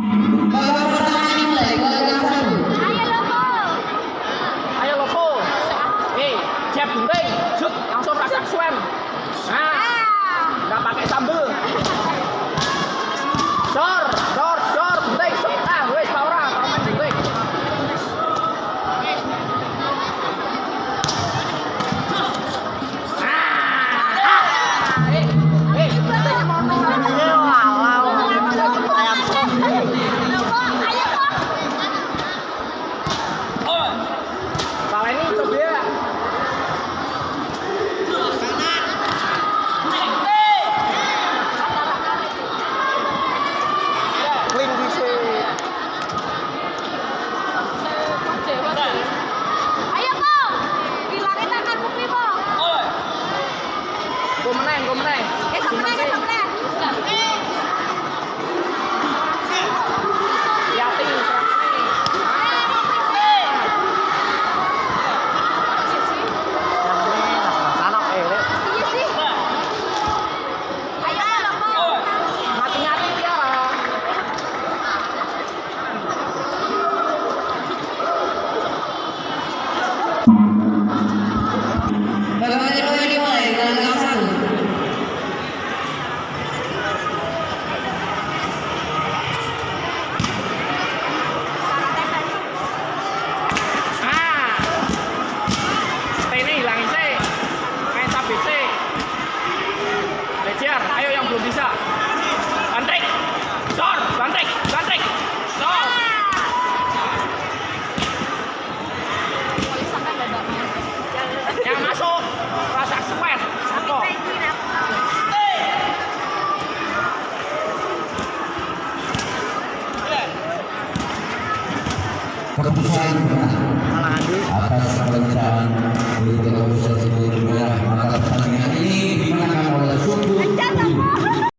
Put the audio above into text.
Ayo loko. Ayo loko. Hei, siap genteng. Shoot. 给嫂子拿点儿 وكفاية